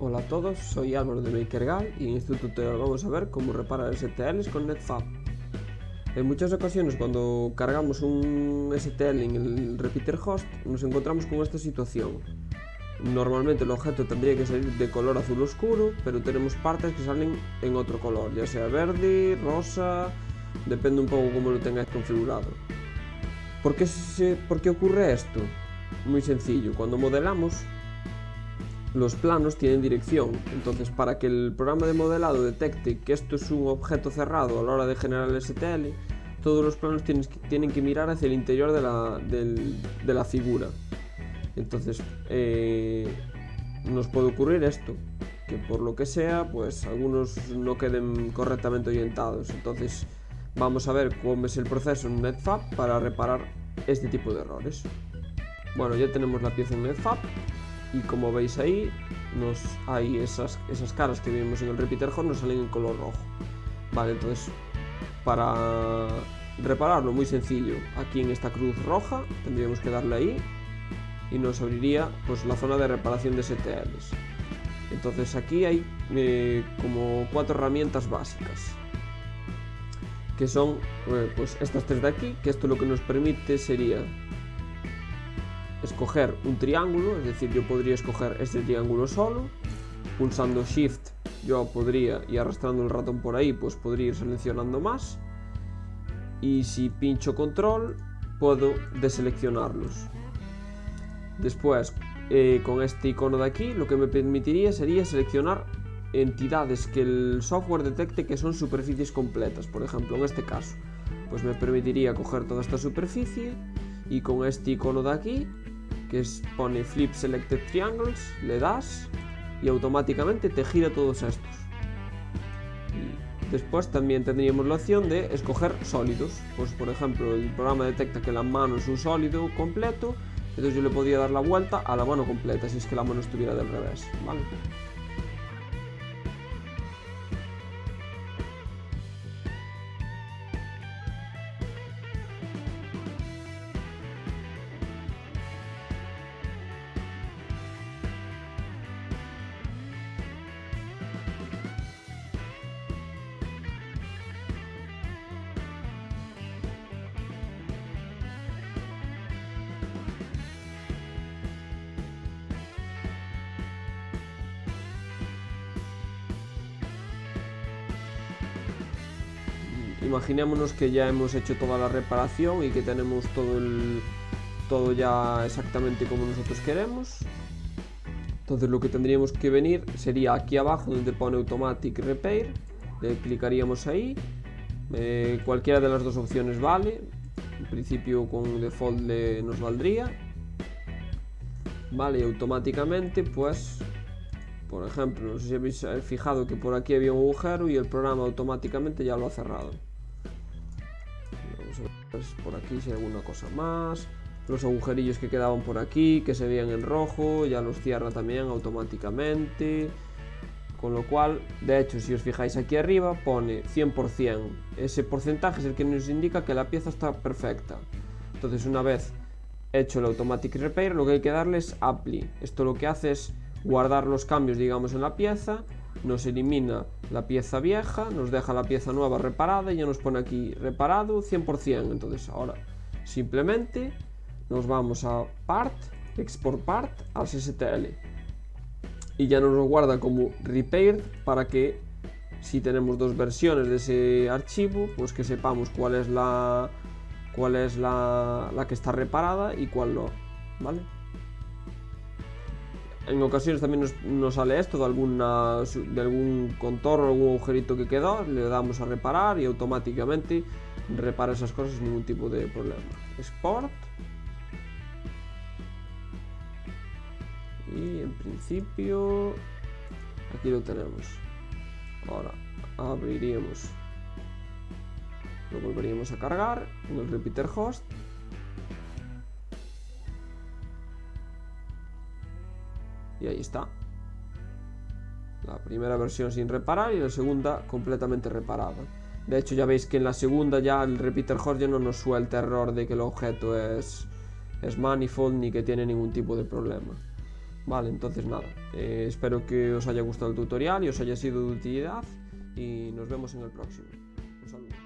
Ola a todos, soy Álvaro de Makergal y en este tutorial vamos a ver cómo reparar STLs con NetFab. En muchas ocasiones cuando cargamos un STL en el repeater host nos encontramos con esta situación. Normalmente el objeto tendría que salir de color azul oscuro, pero tenemos partes que salen en otro color, ya sea verde, rosa, depende un poco cómo lo tengáis configurado. ¿Por qué, se, ¿por qué ocurre esto? Muy sencillo, cuando modelamos los planos tienen dirección, entonces para que el programa de modelado detecte que esto es un objeto cerrado a la hora de generar el STL, todos los planos tienen que mirar hacia el interior de la, figura. Entonces, eh, nos puede ocurrir esto, que por lo que sea, pues algunos no queden correctamente orientados. Entonces, vamos a ver cómo es el proceso en NetFab para reparar este tipo de errores. Bueno, ya tenemos la pieza en NetFab y como veis ahí nos hay esas, esas caras que vimos en el repeater horn nos salen en color rojo. Vale entonces para repararlo muy sencillo. Aquí en esta cruz roja tendríamos que darle ahí y nos abriría pues la zona de reparación de STLs entonces aquí hay eh, como cuatro herramientas básicas que son eh, pues estas tres de aquí que esto lo que nos permite sería escoger un triángulo, es decir, yo podría escoger este triángulo solo, pulsando Shift yo podría, y arrastrando el ratón por ahí, pues podría ir seleccionando más, y si pincho Control, puedo deseleccionarlos. Después, eh, con este icono de aquí, lo que me permitiría sería seleccionar entidades que el software detecte que son superficies completas, por ejemplo, en este caso. Pues me permitiría coger toda esta superficie y con este icono de aquí que es, pone Flip Selected Triangles, le das y automáticamente te gira todos estos. Después también tendríamos la opción de escoger sólidos. Pues por ejemplo el programa detecta que la mano es un sólido completo, entonces yo le podría dar la vuelta a la mano completa si es que la mano estuviera del revés. ¿vale? Imaginémonos que ya hemos hecho toda la reparación y que tenemos todo el todo ya exactamente como nosotros queremos. Entonces lo que tendríamos que venir sería aquí abajo donde pone automatic repair. Le clicaríamos ahí. Eh, cualquiera de las dos opciones vale. En principio con default nos valdría. Vale y automáticamente pues por ejemplo, no sé si habéis fijado que por aquí había un agujero y el programa automáticamente ya lo ha cerrado por aquí si hay alguna cosa más. Los agujerillos que quedaban por aquí que se veían en rojo ya los cierra también automáticamente. Con lo cual de hecho si os fijáis aquí arriba pone 100% ese porcentaje es el que nos indica que la pieza está perfecta. Entonces una vez hecho el automatic repair lo que hay que darle es apply. Esto lo que hace es guardar los cambios digamos en la pieza nos elimina la pieza vieja, nos deja la pieza nueva reparada y ya nos pone aquí reparado 100%. Entonces ahora simplemente nos vamos a Part, Export Part, al STL. Y ya nos lo guarda como Repaired para que si tenemos dos versiones de ese archivo, pues que sepamos cuál es la, cuál es la, la que está reparada y cuál no. ¿Vale? En ocasiones también nos, sale esto de, algún contorno, algún agujerito que quedó, le damos a reparar y automáticamente repara esas cosas sin ningún tipo de problema. Export. Y en principio aquí lo tenemos. Ahora abriríamos, lo volveríamos a cargar en el repeater host y ahí está la primera versión sin reparar y la segunda completamente reparada de hecho ya veis que en la segunda ya el repeater host ya no nos suelta error de que el objeto es, es manifold ni que tiene ningún tipo de problema Vale, entonces nada, eh, espero que os haya gustado el tutorial y os haya sido de utilidad y nos vemos en el próximo. Un saludo.